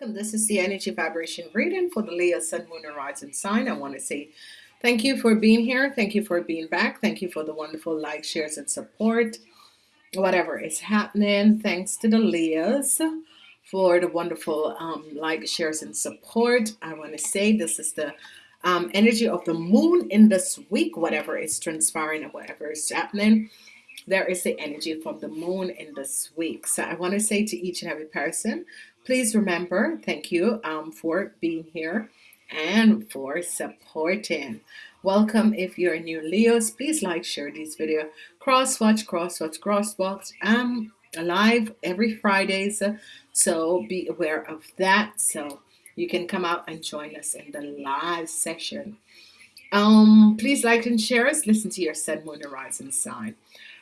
welcome. This is the energy vibration reading for the Leo Sun, Moon, and Rising sign. I want to say thank you for being here. Thank you for being back. Thank you for the wonderful likes, shares, and support. Whatever is happening, thanks to the Leos for the wonderful um, like, shares, and support. I want to say this is the um, energy of the moon in this week, whatever is transpiring and whatever is happening. There is the energy from the moon in this week. So I want to say to each and every person, please remember thank you um, for being here and for supporting. Welcome if you're new Leos please like share this video. Cross watch cross watch cross watch I'm live every Fridays so be aware of that. So you can come out and join us in the live session. Um please like and share us. Listen to your sun moon horizon sign.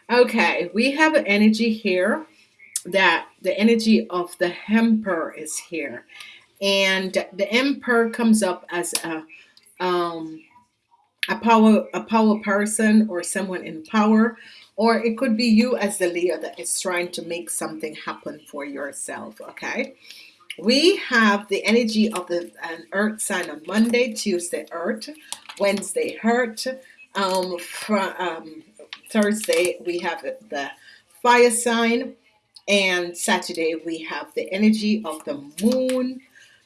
Okay we have energy here that the energy of the Emperor is here, and the Emperor comes up as a um, a power a power person or someone in power, or it could be you as the Leo that is trying to make something happen for yourself. Okay. We have the energy of the an earth sign on Monday, Tuesday, earth, Wednesday, hurt. Um, from um, Thursday, we have the fire sign and Saturday we have the energy of the moon.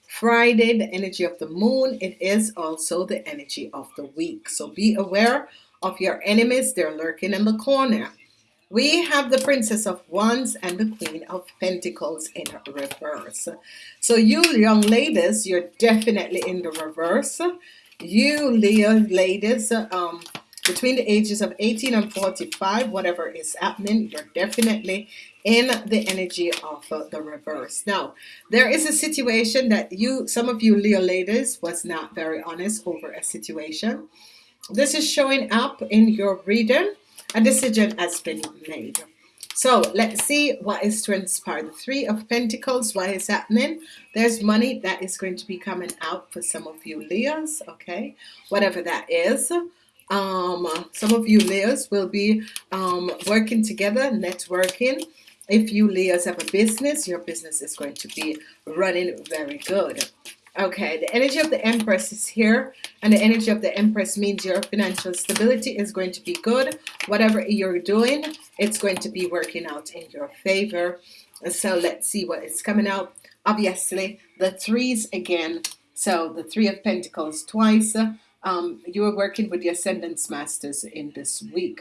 Friday the energy of the moon. It is also the energy of the week. So be aware of your enemies. They're lurking in the corner. We have the princess of wands and the queen of pentacles in reverse. So you young ladies you're definitely in the reverse. You Leo ladies um between the ages of 18 and 45 whatever is happening you're definitely in the energy of uh, the reverse. Now there is a situation that you some of you Leo ladies was not very honest over a situation. This is showing up in your reading. A decision has been made. So let's see what is transpired. The three of Pentacles what is happening? There's money that is going to be coming out for some of you Leos okay? Whatever that is um, some of you Leos will be um, working together networking. If you Leos have a business your business is going to be running very good. Okay the energy of the Empress is here and the energy of the Empress means your financial stability is going to be good. Whatever you're doing it's going to be working out in your favor. So let's see what is coming out. Obviously the threes again. So the three of Pentacles twice um, you are working with the Ascended Masters in this week.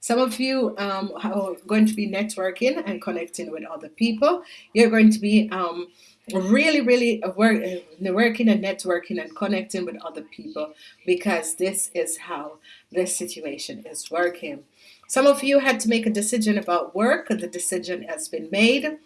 Some of you um, are going to be networking and connecting with other people. You're going to be um, really, really work, working and networking and connecting with other people because this is how this situation is working. Some of you had to make a decision about work. The decision has been made.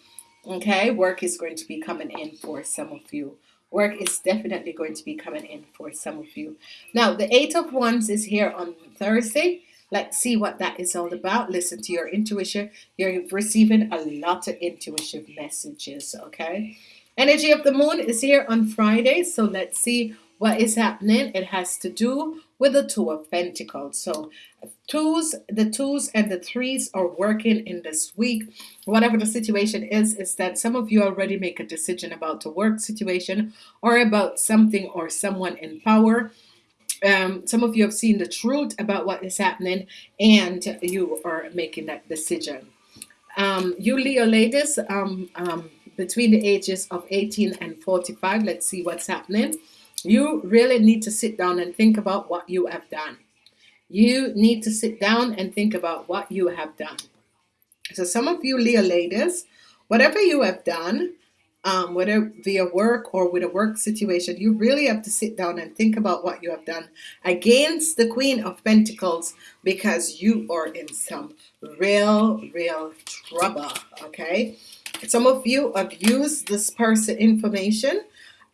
Okay, work is going to be coming in for some of you work is definitely going to be coming in for some of you. Now the eight of wands is here on Thursday. Let's see what that is all about. Listen to your intuition. You're receiving a lot of intuitive messages okay? Energy of the moon is here on Friday so let's see what is happening it has to do with the two of Pentacles. So twos the twos and the threes are working in this week. Whatever the situation is is that some of you already make a decision about the work situation or about something or someone in power. Um, some of you have seen the truth about what is happening and you are making that decision. Um, you Leo ladies um, um between the ages of 18 and 45 let's see what's happening you really need to sit down and think about what you have done. You need to sit down and think about what you have done. So some of you Leo ladies whatever you have done um, whether via work or with a work situation you really have to sit down and think about what you have done against the Queen of Pentacles because you are in some real real trouble okay? Some of you have used this person information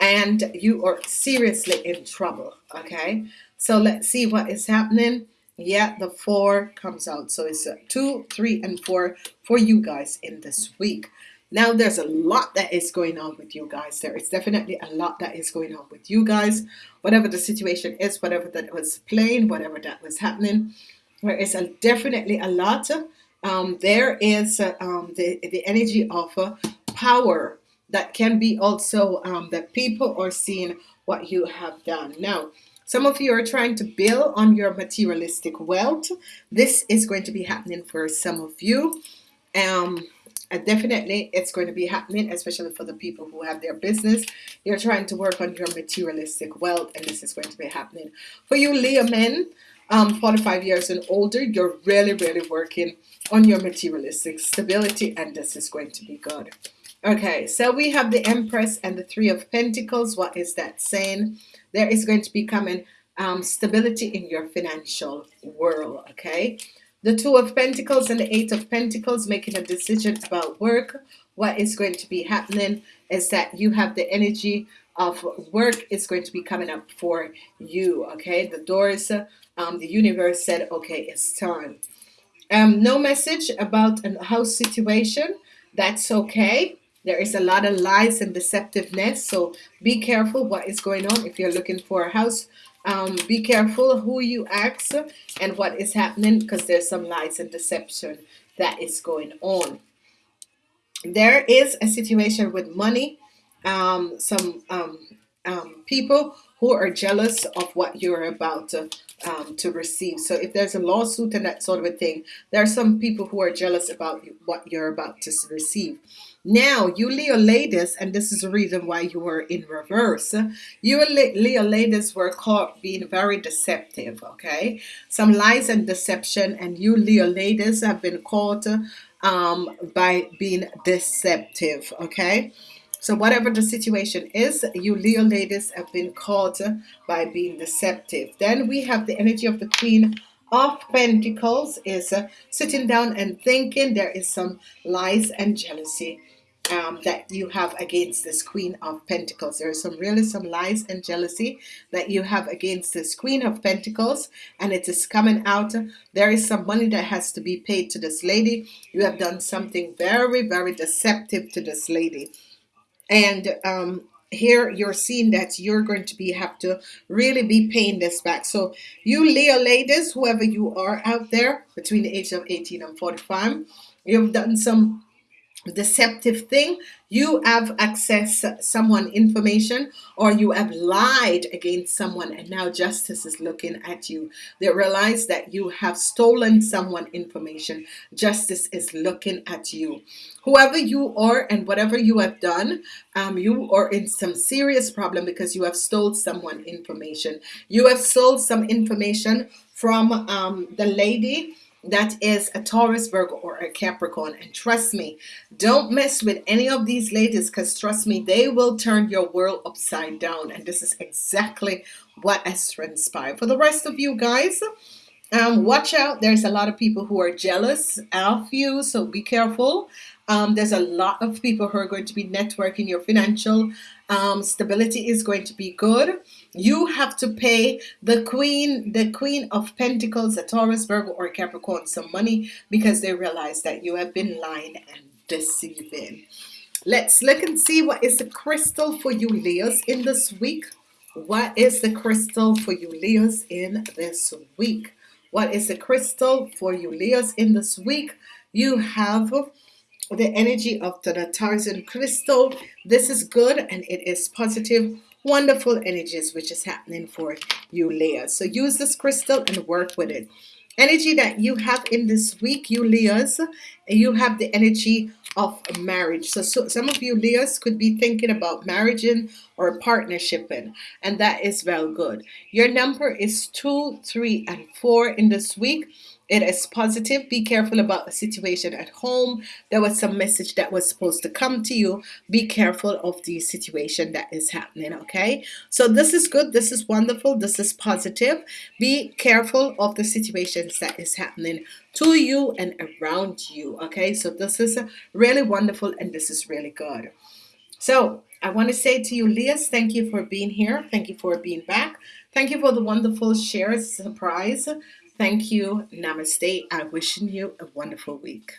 and you are seriously in trouble okay? So let's see what is happening. Yeah the four comes out. So it's a two three and four for you guys in this week. Now there's a lot that is going on with you guys. There is definitely a lot that is going on with you guys. Whatever the situation is whatever that was playing whatever that was happening there is a definitely a lot. Um, there is uh, um, the, the energy of uh, power that can be also um, that people are seeing what you have done. Now some of you are trying to build on your materialistic wealth. This is going to be happening for some of you. Um definitely it's going to be happening especially for the people who have their business. You're trying to work on your materialistic wealth and this is going to be happening for you Leo men um, 45 years and older you're really really working on your materialistic stability and this is going to be good okay so we have the Empress and the Three of Pentacles. What is that saying? There is going to be coming um, stability in your financial world okay? The Two of Pentacles and the Eight of Pentacles making a decision about work. What is going to be happening is that you have the energy of work is going to be coming up for you okay? The doors um, the universe said okay it's time. Um, no message about a house situation. That's okay there is a lot of lies and deceptiveness so be careful what is going on if you're looking for a house. Um, be careful who you ask and what is happening because there's some lies and deception that is going on. There is a situation with money um, some um, um, people who are jealous of what you're about to um, to receive. So if there's a lawsuit and that sort of a thing there are some people who are jealous about what you're about to receive. Now you Leo ladies and this is the reason why you were in reverse you Leo ladies were caught being very deceptive okay? Some lies and deception and you Leo ladies have been caught um, by being deceptive okay so whatever the situation is, you Leo ladies have been caught by being deceptive. Then we have the energy of the Queen of Pentacles is uh, sitting down and thinking there is some lies and jealousy um, that you have against this Queen of Pentacles. There is some really some lies and jealousy that you have against this Queen of Pentacles and it is coming out. There is some money that has to be paid to this lady. You have done something very, very deceptive to this lady and um, here you're seeing that you're going to be have to really be paying this back. So you Leo ladies whoever you are out there between the age of 18 and 45 you've done some deceptive thing. You have accessed someone information or you have lied against someone and now justice is looking at you. They realize that you have stolen someone information. Justice is looking at you. Whoever you are and whatever you have done um, you are in some serious problem because you have stole someone information. You have sold some information from um, the lady that is a Taurus Virgo or a Capricorn. And trust me don't mess with any of these ladies because trust me they will turn your world upside down. And this is exactly what has transpired. For the rest of you guys um, watch out. There's a lot of people who are jealous of you so be careful um, there's a lot of people who are going to be networking your financial um, stability is going to be good. You have to pay the queen the queen of Pentacles a Taurus Virgo or Capricorn some money because they realize that you have been lying and deceiving. Let's look and see what is the crystal for you Leos in this week. What is the crystal for you Leos in this week? What is the crystal for you Leos in this week? You have the energy of the Tarzan crystal. This is good and it is positive wonderful energies which is happening for you Leo so use this crystal and work with it. Energy that you have in this week you Leos you have the energy of marriage. So, so some of you Leos could be thinking about marrying or partnershiping and that is well good. Your number is two three and four in this week it is positive. Be careful about the situation at home. There was some message that was supposed to come to you. Be careful of the situation that is happening okay? So this is good. This is wonderful. This is positive. Be careful of the situations that is happening to you and around you okay? So this is really wonderful and this is really good. So I want to say to you Leos thank you for being here. Thank you for being back. Thank you for the wonderful shares. Surprise Thank you. Namaste. I'm wishing you a wonderful week.